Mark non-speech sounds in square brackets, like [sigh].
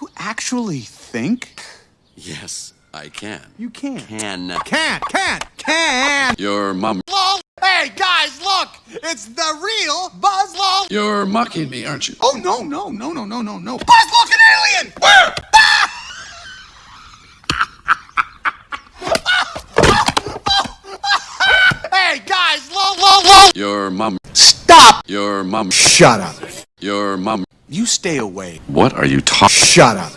You actually think? Yes, I can. You can't. Can. Can't, can't, can't! Your mom. LOL! Hey, guys, look! It's the real Buzz LOL! You're mocking me, aren't you? Oh, no, no, no, no, no, no, no. Buzz, look, an alien! Where? [laughs] hey, guys, LOL, LOL, LOL! Your mom. Stop! Your mom. Shut up. Your mom. You stay away. What are you talking? Shut up.